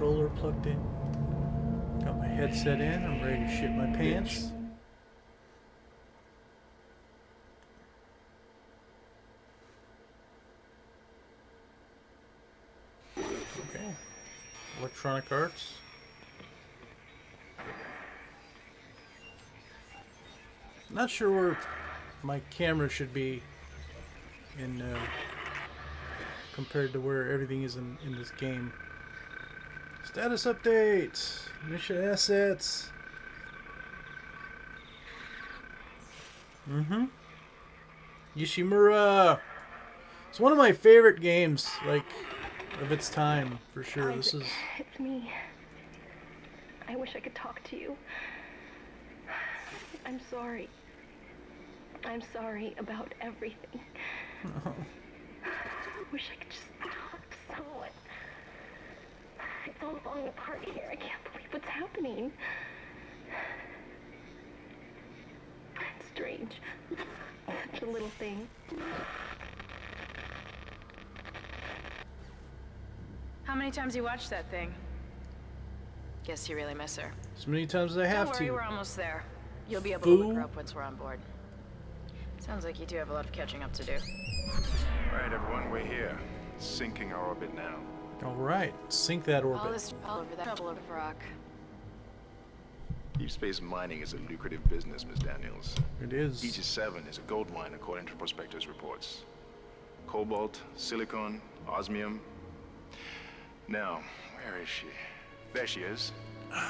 controller plugged in. Got my headset in. I'm ready to shit my pants. Okay. Electronic Arts. Not sure where my camera should be in uh, compared to where everything is in, in this game. Status update, mission assets. Mm-hmm. Ishimura. It's one of my favorite games, like of its time for sure. This is. It's me. I wish I could talk to you. I'm sorry. I'm sorry about everything. Oh. I wish I could just talk to someone. It's all falling apart here. I can't believe what's happening. It's strange. Such a little thing. How many times you watched that thing? Guess you really miss her. As many times as I have Don't worry, to. we're almost there. You'll be able Fool. to look her up once we're on board. Sounds like you do have a lot of catching up to do. All right, everyone, we're here. Syncing our orbit now. All right, sink that All orbit. this all over that trouble over the rock. Deep space mining is a lucrative business, Miss Daniels. It is. Aegis 7 is a gold mine according to prospectors' reports. Cobalt, silicon, osmium. Now, where is she? There she is.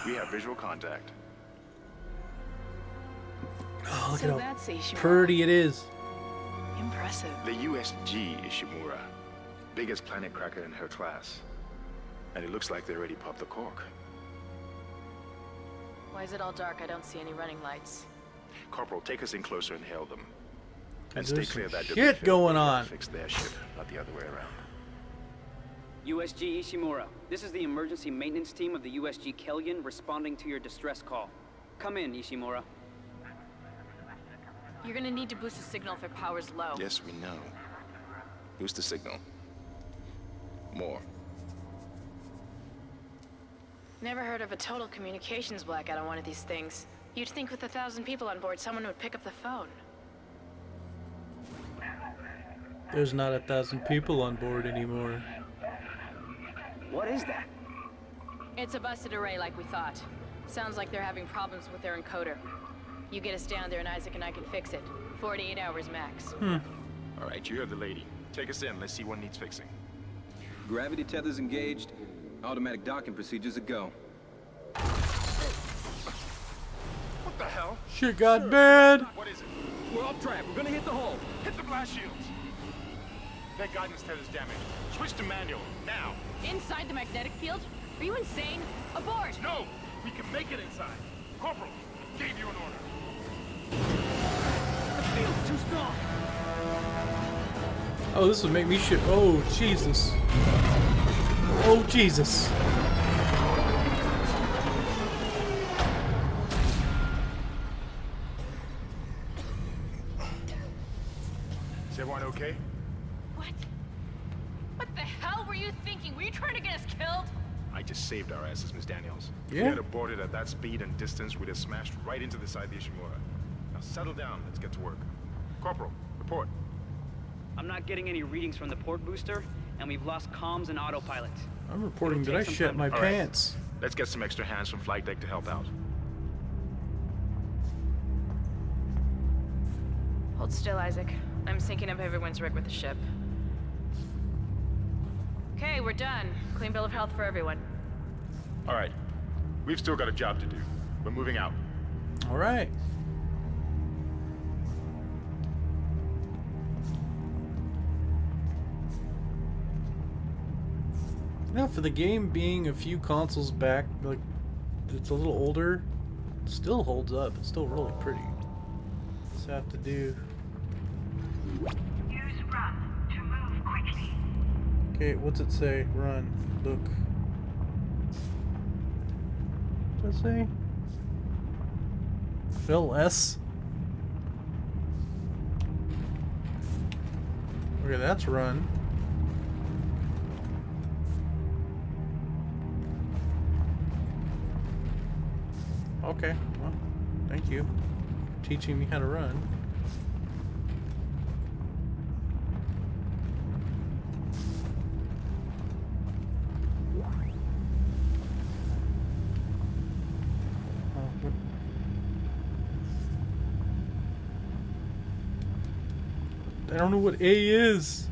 We have visual contact. Oh, look so at how that's Ishimura. pretty it is. Impressive. The USG Ishimura, biggest planet cracker in her class. And it looks like they already popped the cork. Why is it all dark? I don't see any running lights. Corporal, take us in closer and hail them. And And stay clear of that shit debris going field. We on. Fix their ship, not the other way around. USG Ishimura, this is the emergency maintenance team of the USG Kellion responding to your distress call. Come in, Ishimura. You're gonna need to boost the signal if their power's low. Yes, we know. Boost the signal. More. Never heard of a total communications blackout on one of these things. You'd think with a thousand people on board, someone would pick up the phone. There's not a thousand people on board anymore. What is that? It's a busted array like we thought. Sounds like they're having problems with their encoder. You get us down there and Isaac and I can fix it. 48 hours max. Hmm. All right, you heard the lady. Take us in. Let's see what needs fixing. Gravity tethers engaged. Automatic docking procedures a go. What the hell? Shit got bad. What is it? We're off track. We're gonna hit the hull. Hit the blast shields. That guidance tether's damaged. Switch to manual, now. Inside the magnetic field? Are you insane? Aboard! No! We can make it inside. Corporal, Oh, this would make me shit. Oh, Jesus. Oh, Jesus. Is everyone okay? What? What the hell were you thinking? Were you trying to get us killed? I just saved our asses, Miss Daniels. If Yeah. we had aborted at that speed and distance, we'd have smashed right into the side of the Ishimura. Now settle down. Let's get to work. Corporal, report. I'm not getting any readings from the port booster, and we've lost comms and autopilot. I'm reporting that I take shit my to- All right. pants. Let's get some extra hands from flight deck to help out. Hold still, Isaac. I'm syncing up everyone's rig with the ship. Okay, we're done. Clean bill of health for everyone. All right. We've still got a job to do. We're moving out. All right. Now, for the game being a few consoles back, like it's a little older, it still holds up. It's still really pretty. Just have to do. Use run to move quickly. Okay, what's it say? Run. Look. What's it say? Fill S. Okay, that's run. Okay, well, thank you. Teaching me how to run. I don't know what A is.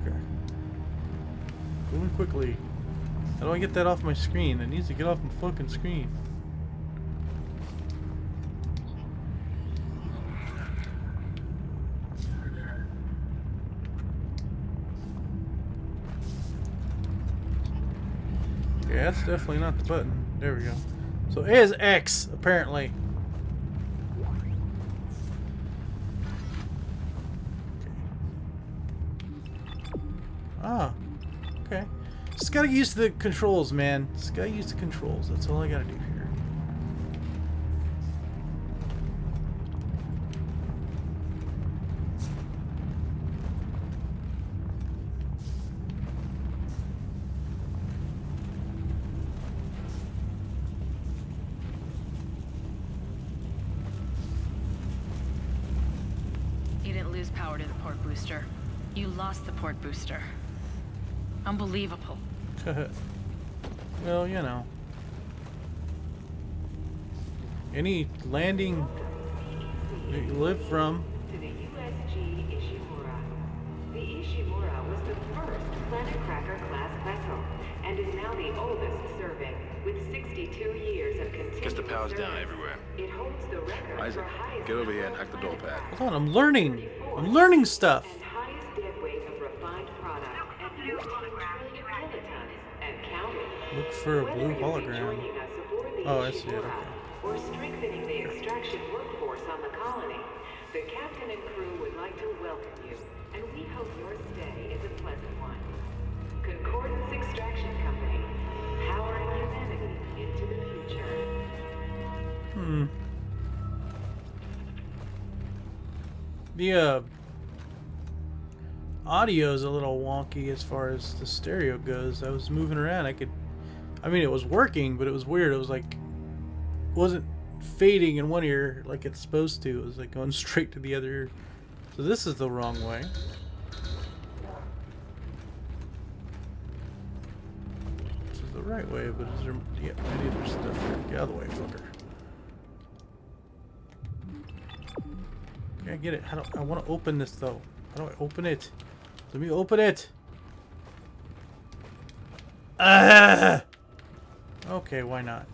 Okay. Moving quickly. How do I get that off my screen? It needs to get off my fucking screen. Yeah, that's definitely not the button. There we go. So A is X, apparently. Ah, okay. Just gotta use the controls, man. Just gotta use the controls. That's all I gotta do here. You didn't lose power to the port booster. You lost the port booster. Unbelievable. well, you know. Any landing that you live from. To the USG Ishimura. The Ishimura was the first Planet Cracker class vessel and is now the oldest serving with 62 years of continuous Guess the power's down everywhere. It holds the record Isaac, for highest get over here and hack the door pad. Hold on, I'm learning. I'm learning stuff. Look for a blue hologram. joining us aboard the Oh, I see it, okay. Or strengthening the extraction workforce on the colony, the captain and crew would like to welcome you, and we hope your stay is a pleasant one. Concordance Extraction Company, powering humanity into the future. Hmm. The uh audio is a little wonky as far as the stereo goes. I was moving around. I could I mean it was working, but it was weird. It was like wasn't fading in one ear like it's supposed to. It was like going straight to the other ear. So this is the wrong way. This is the right way, but is there yeah, maybe there's stuff here. Get out of the way, fucker. Okay, I get it. Do I want to open this though? How do I open it? Let me open it. Ah! Okay, why not?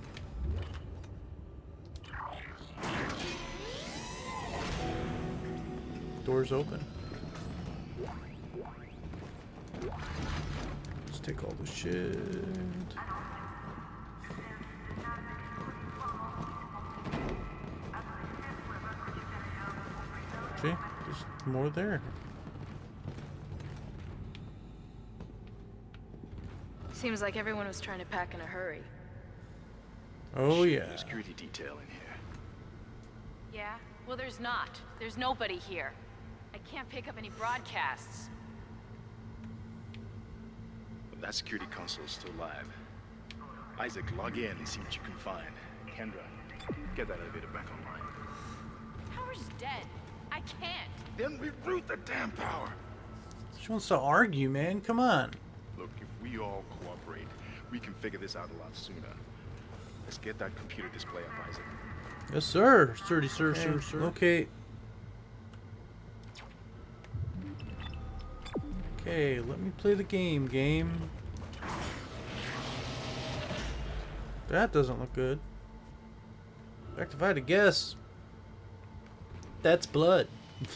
Doors open. Let's take all the shit. See? There's more there. Seems like everyone was trying to pack in a hurry. Oh Shit, yeah. there's security detail in here. Yeah? Well, there's not. There's nobody here. I can't pick up any broadcasts. But that security console is still live. Isaac, log in and see what you can find. Kendra, get that elevator back online. Power's dead. I can't. Then we reroute the damn power. She wants to argue, man. Come on. Look, if we all cooperate, we can figure this out a lot sooner. Let's get that computer display up, Isaac. Yes, sir. Sturdy, sir, sir, sir. Okay. Okay, let me play the game, game. That doesn't look good. In fact, if I had to guess, that's blood.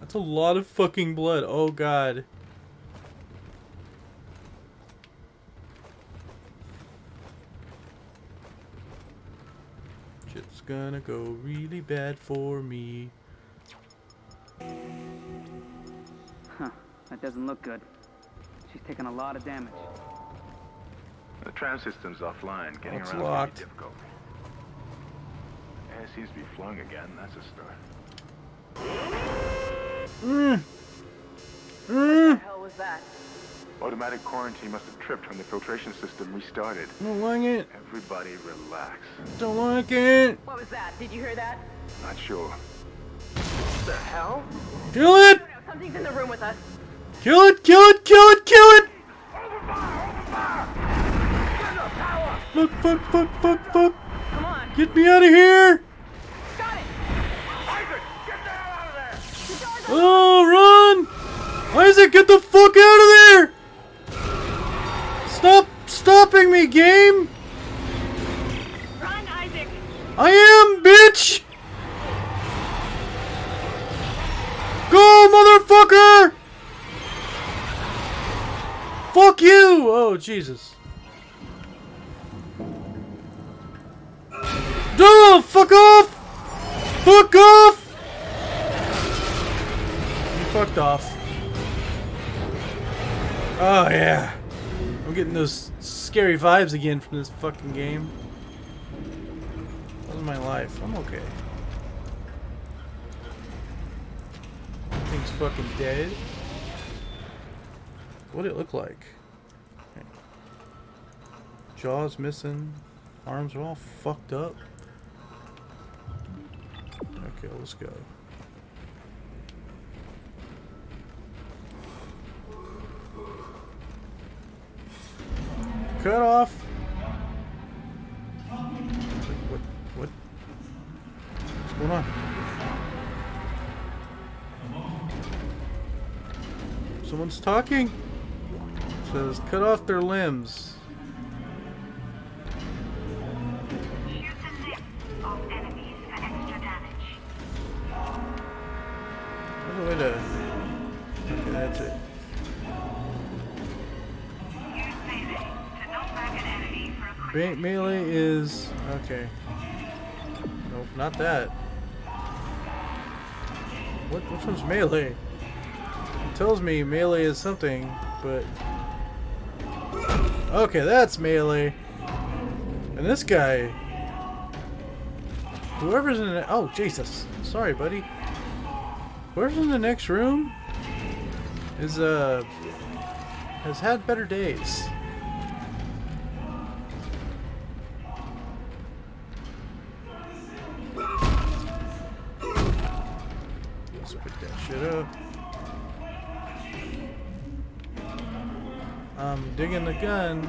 that's a lot of fucking blood. Oh, God. Shit's gonna go really bad for me. Huh. That doesn't look good. She's taking a lot of damage. The tram system's offline. Getting It's around locked. is difficult. Air seems to be flowing again. That's a start. Mm. What Mm. the hell was that? Automatic quarantine must have tripped when the filtration system restarted. Don't like it. Everybody relax. Don't like it. What was that? Did you hear that? Not sure. What The hell? Kill it! No, something's in the room with us. Kill it! Kill it! Kill it! Kill it! Fuck! Fuck! Fuck! Fuck! Fuck! Come on. Get me out of here! Got it. Oh, run! Isaac, get the fuck out of there! Game! Run, Isaac. I am, bitch! Go, motherfucker! Fuck you! Oh, Jesus. No! Fuck off! Fuck off! You fucked off. Oh, yeah. I'm getting those scary vibes again from this fucking game. How's my life? I'm okay. Thing's fucking dead. What'd it look like? Jaws missing. Arms are all fucked up. Okay, let's go. Cut off. What? What? What's going on? Someone's talking. says cut off their limbs. Melee is okay. Nope, not that. What? Which one's melee? It tells me melee is something, but okay, that's melee. And this guy, whoever's in the oh Jesus, sorry, buddy. Whoever's in the next room is uh has had better days. I'm the gun.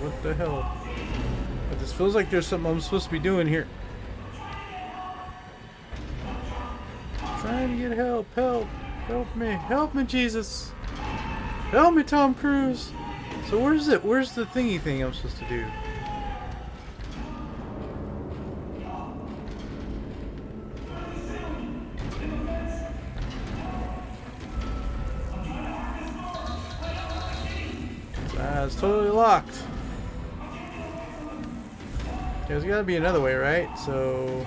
What the hell? This feels like there's something I'm supposed to be doing here. Trying to get help, help, help me, help me, Jesus. Help me, Tom Cruise. So where's it? Where's the thingy thing I'm supposed to do? Totally locked. There's gotta be another way, right? So...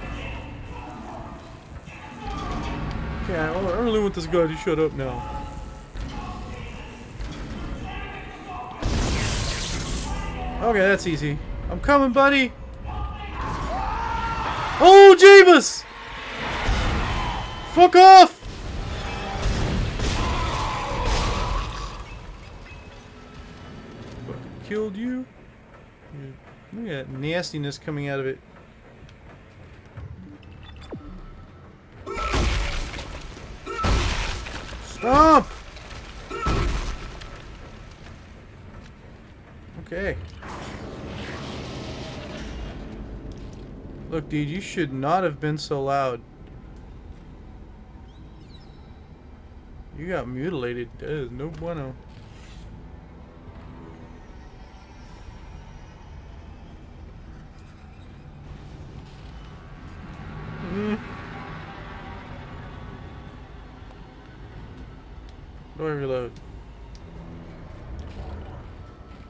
Okay, I I really want this guy to shut up now. Okay, that's easy. I'm coming, buddy. Oh, Jeebus! Fuck off! Killed you. Look at that nastiness coming out of it. Stop! Okay. Look, dude, you should not have been so loud. You got mutilated. That is no bueno. Do reload?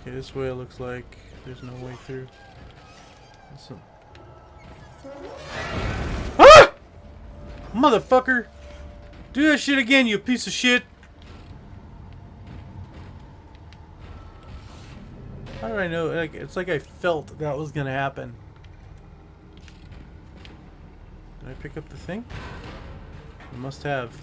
Okay, this way it looks like there's no way through. That's some- Ah! Motherfucker! Do that shit again, you piece of shit! How did I know? Like, it's like I felt that was gonna happen. Did I pick up the thing? I must have.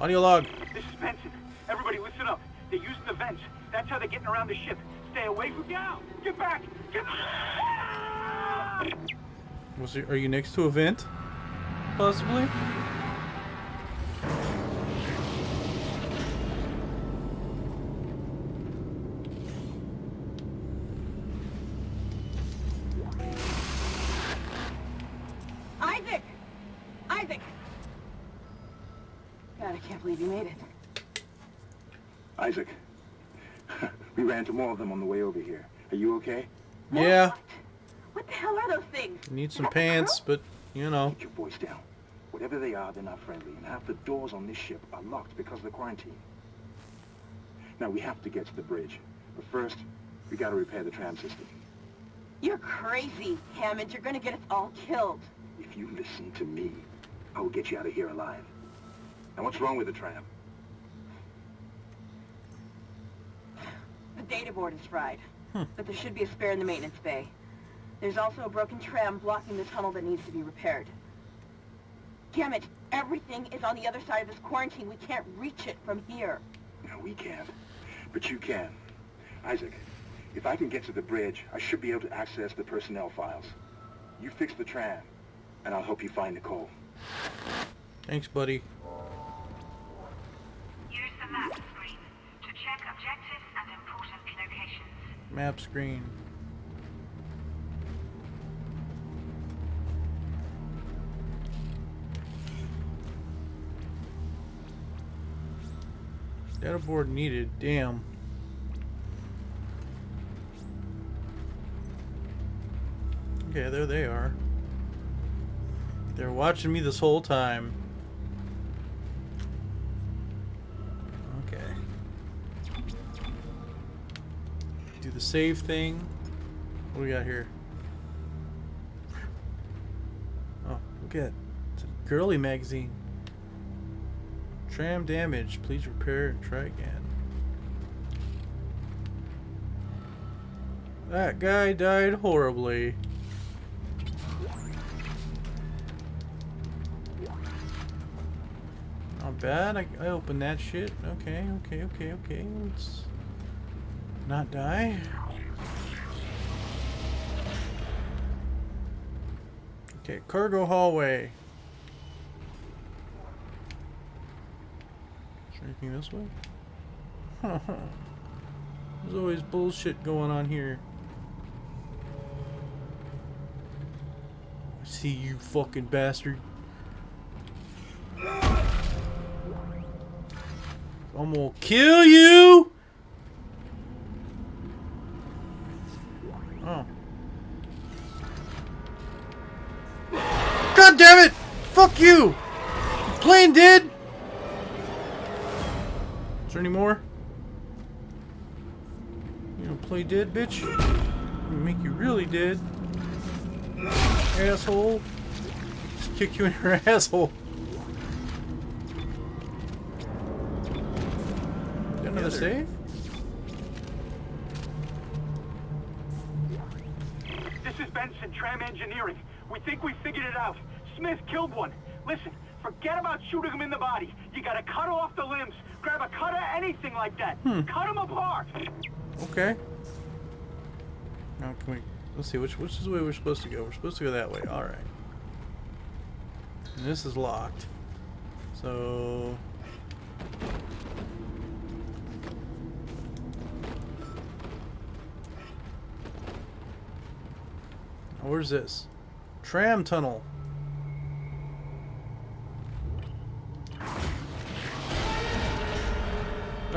Audio log. This is Benson. Everybody listen up. They're using the vents. That's how they're getting around the ship. Stay away from down. Get back. Get Was there, are you next to a vent? Possibly? Okay? Yeah. What the hell are those things? Need some pants, but you know. Keep your voice down. Whatever they are, they're not friendly, and half the doors on this ship are locked because of the quarantine. Now, we have to get to the bridge. But first, we gotta repair the tram system. You're crazy, Hammond. You're gonna get us all killed. If you listen to me, I will get you out of here alive. Now, what's wrong with the tram? The data board is fried. But there should be a spare in the maintenance bay. There's also a broken tram blocking the tunnel that needs to be repaired. Damn it! Everything is on the other side of this quarantine. We can't reach it from here. No, we can't. But you can. Isaac, if I can get to the bridge, I should be able to access the personnel files. You fix the tram, and I'll help you find Nicole. Thanks, buddy. Use the map screen to check objectives and important locations. Map screen. Data board needed. Damn. Okay, there they are. They're watching me this whole time. The save thing. What do we got here? Oh, look at it. it's a girly magazine. Tram damage. Please repair and try again. That guy died horribly. Not bad. I, I opened that shit. Okay, okay, okay, okay. Let's not die. Okay, cargo hallway. Is anything this way? There's always bullshit going on here. I see you fucking bastard. I'm gonna kill you! Oh. God damn it! Fuck you! Plane dead! Is there any more? You gonna play dead, bitch? I'm make you really dead. Asshole. Just kick you in your asshole. Got another save? This is Benson, Tram Engineering. We think we figured it out. Smith killed one. Listen, forget about shooting him in the body. You gotta cut off the limbs. Grab a cutter, anything like that. Hmm. Cut him apart. Okay. Now can we? Let's see which which is the way we're supposed to go. We're supposed to go that way. All right. And this is locked. So. Where's this? Tram tunnel.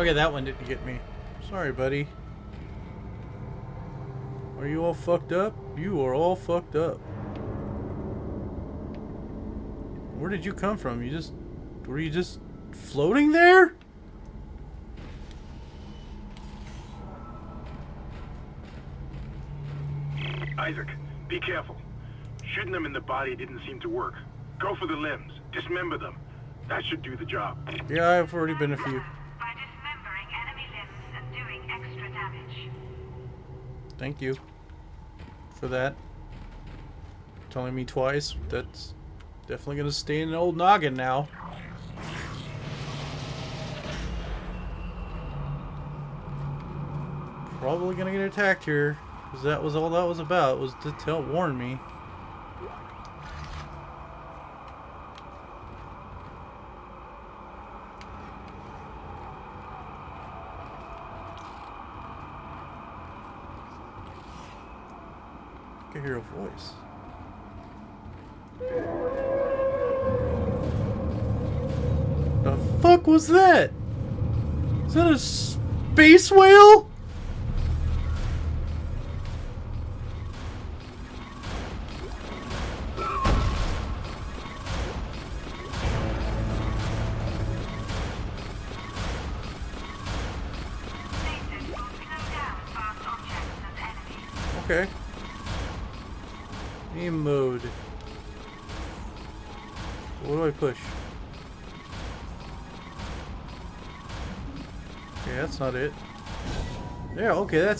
Okay, that one didn't get me. Sorry, buddy. Are you all fucked up? You are all fucked up. Where did you come from? You just... Were you just floating there? Isaac, be careful. Shooting them in the body didn't seem to work. Go for the limbs. Dismember them. That should do the job. Yeah, I've already been a few. By dismembering Thank you for that. Telling me twice. That's definitely gonna stay in an old noggin now. Probably gonna get attacked here. Because that was all that was about, was to tell warn me. I can hear a voice. The fuck was that? Is that a space whale?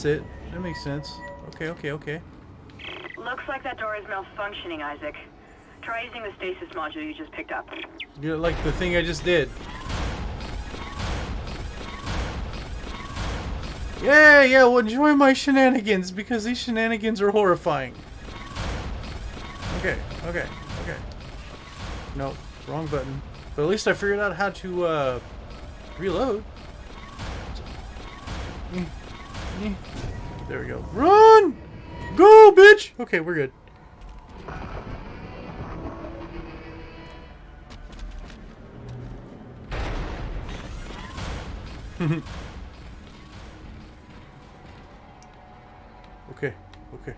That's it. That makes sense. Okay, okay, okay. Looks like that door is malfunctioning, Isaac. Try using the stasis module you just picked up. You're like the thing I just did. Yeah, yeah, well enjoy my shenanigans because these shenanigans are horrifying. Okay, okay, okay. No, wrong button. But at least I figured out how to uh, reload. Mm, mm. There we go. Run! Go, bitch! Okay, we're good. okay, okay.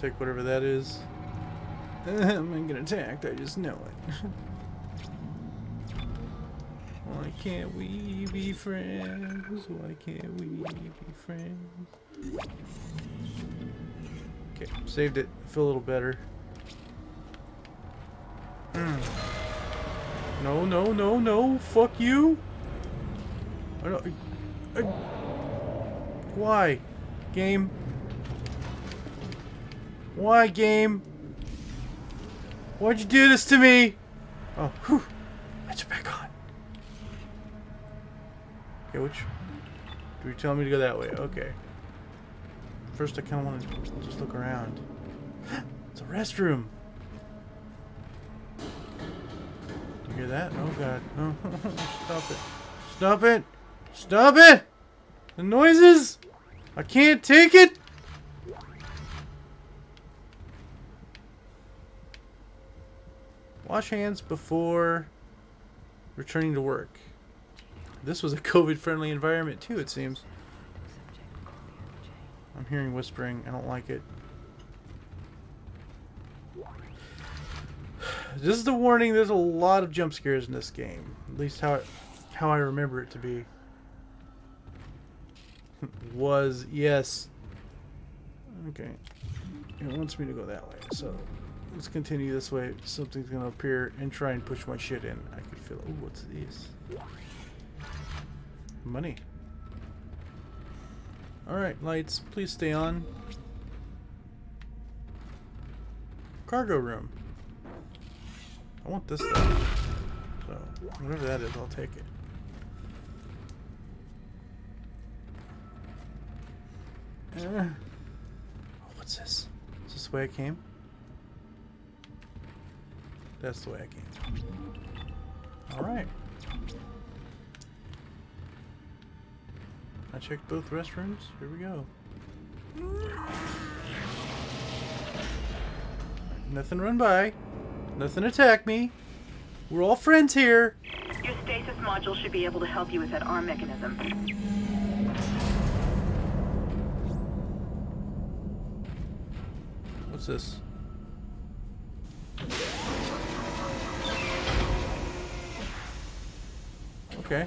Take whatever that is. I'm gonna get attacked, I just know it. Why can't we be friends? Why can't we be friends? Okay, saved it. Feel a little better. Mm. No, no, no, no. Fuck you. I don't. I, why? Game. Why, game? Why'd you do this to me? Oh, whew. It's back on. Okay, which... Do you tell me to go that way? Okay. First, I kind of want to just look around. it's a restroom. You hear that? Oh, God. Stop it. Stop it! Stop it! The noises! I can't take it! Wash hands before returning to work. This was a COVID-friendly environment too, it seems. I'm hearing whispering. I don't like it. This is the warning, there's a lot of jump scares in this game. At least how it, how I remember it to be. Was, yes. Okay. It wants me to go that way, so let's continue this way. Something's gonna appear and try and push my shit in. I could feel it. What's this? Money. Alright, lights, please stay on. Cargo room. I want this stuff. So, whatever that is, I'll take it. Uh, what's this? Is this the way I came? That's the way I came. Alright. Checked both restrooms. Here we go. Nothing run by. Nothing attack me. We're all friends here. Your stasis module should be able to help you with that arm mechanism. What's this? Okay.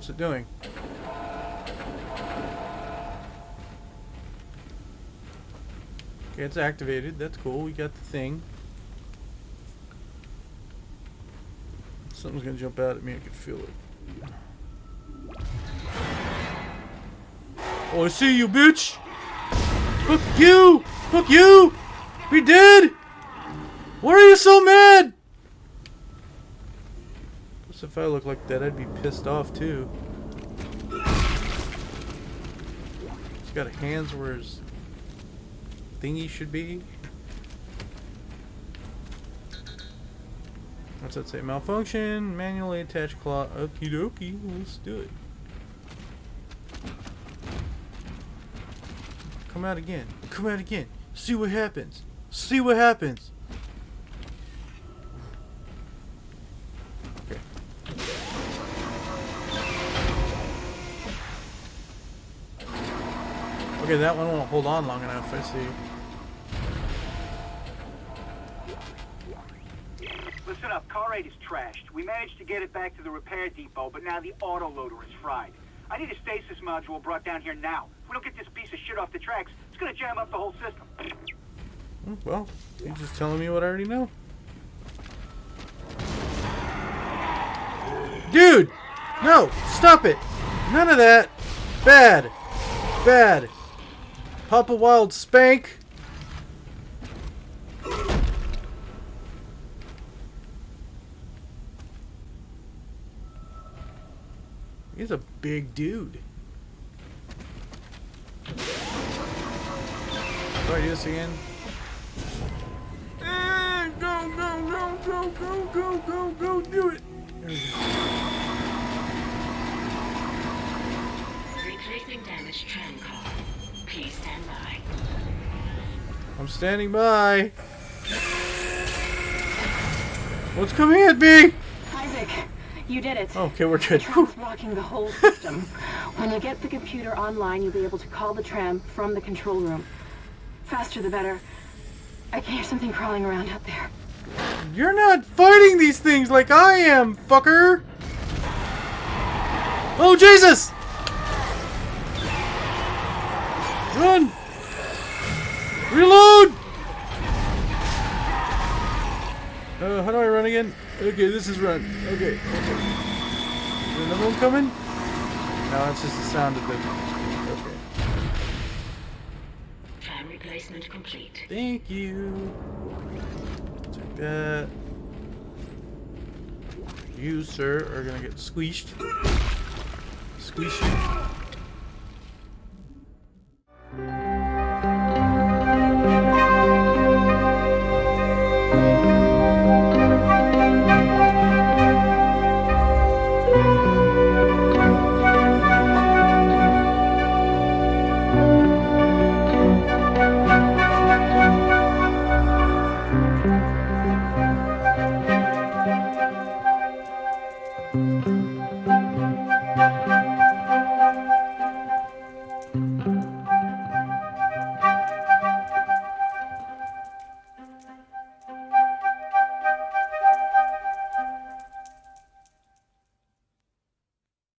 What's it doing? Okay, it's activated. That's cool. We got the thing. Something's gonna jump out at me. I can feel it. Oh, I see you, bitch! Fuck you! Fuck you! We did! Why are you so mad? Guess if I look like that, I'd be pissed off too. He's got hands where his thingy should be. What's that say? Malfunction, manually attach claw. Okie dokie, let's do it. Come out again. Come out again. See what happens. See what happens. Okay, that one won't hold on long enough, I see. Listen up, car 8 is trashed. We managed to get it back to the repair depot, but now the autoloader is fried. I need a stasis module brought down here now. If we don't get this piece of shit off the tracks, it's gonna jam up the whole system. Hmm, Well, you're just telling me what I already know. Dude! No! Stop it! None of that! Bad! Bad! Papa Wild Spank! He's a big dude. Do I do this again? Eh, Go, go, go, go, go, go, go, go, do it! Replacing damaged tram car. Please stand by. I'm standing by. What's coming at me? Isaac, you did it. Okay, we're The good. tram's blocking the whole system. when you get the computer online, you'll be able to call the tram from the control room. Faster the better. I can hear something crawling around out there. You're not fighting these things like I am, fucker! Oh, Jesus! Run! Reload! Uh, how do I run again? Okay, this is run. Okay, okay. Is there another one coming? No, that's just the sound of the... Okay. Tram replacement complete. Thank you. Take that. You, sir, are gonna get squeezed. Squeeze you.